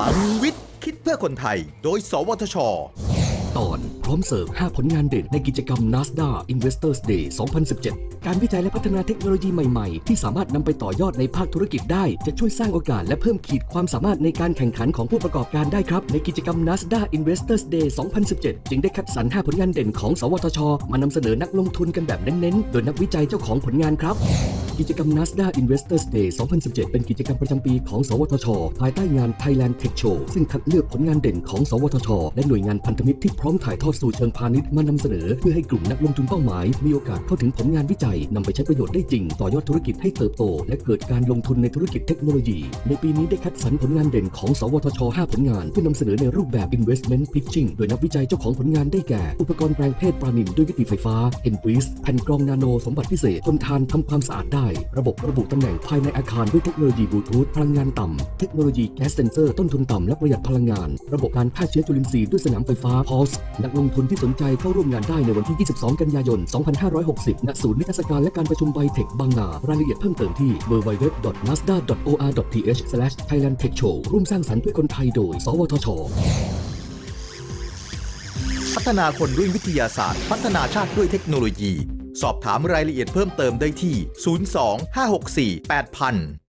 ลังวิทย์ คิดเพื่อคนไทย โดย สวทช ตอนพร้อมเสิร์ฟ 5 ผลงานเด่นในกิจกรรม NASDA Investors Day 2017 การวิจัยและพัฒนาเทคโนโลยีใหม่ๆ ที่สามารถนำไปต่อยอดในภาคธุรกิจได้ จะช่วยสร้างโอกาสและเพิ่มขีดความสามารถในการแข่งขันของผู้ประกอบการได้ครับ ในกิจกรรม NASDA Investors Day 2017 จึงได้คัดสรร 5 ผลงานเด่นของ สวทช มานำเสนอนักลงทุนกันแบบเน้นๆ โดยนักวิจัยเจ้าของผลงานครับ กิจกรรม NASDA Investors Day 2017 เป็นกิจกรรมประจำปีของ สวทช ภายใต้งาน Thailand Tech Show ซึ่งคัดเลือกผลงานเด่นของ สวทช และหน่วยงานพันธมิตรที่พร้อมถ่ายทอดสู่เชิงพาณิชย์มานำเสนอ เพื่อให้กลุ่มนักลงทุนเป้าหมาย มีโอกาสเข้าถึงผลงานวิจัยนำไปใช้ประโยชน์ได้จริง ต่อยอดธุรกิจให้เติบโต และเกิดการลงทุนในธุรกิจเทคโนโลยี ในปีนี้ได้คัดสรรผลงานเด่นของ สวทช 5 ผลงานเพื่อนำเสนอในรูปแบบ investment pitching โดยนักวิจัยเจ้าของผลงานได้แก่ อุปกรณ์แปลงเพศปราณินด้วยวิธีไฟฟ้า e n b r e e z e แผ่นกรองนาโนสมบัติพิเศษทนทานทำความสะอาดได้ระบบระบุตำแหน่งภายในอาคารด้วยเทคโนโลยีบลูทูธพลังงานต่ำเทคโนโลยีแก๊สเซนเซอร์ต้นทุนต่ำและประหยัดพลังงาน ระบบการฆ่าเชื้อจุลินทรีย์ด้วยสนามไฟฟ้า POS นักลงทุนที่สนใจเข้าร่วมงานได้ในวันที่ 22 กันยายน 2560 ณ ศูนย์นิทรรศการและการประชุมไบเทคบางนารายละเอียดเพิ่มเติมที่ www.nstda.or.th/thailandtechshow ร่วมสร้างสรรค์เพื่อคนไทยโดย สวทชพัฒนาคนด้วยวิทยาศาสตร์ พัฒนาชาติด้วยเทคโนโลยี สอบถามรายละเอียดเพิ่มเติมได้ที่ 02 564 8000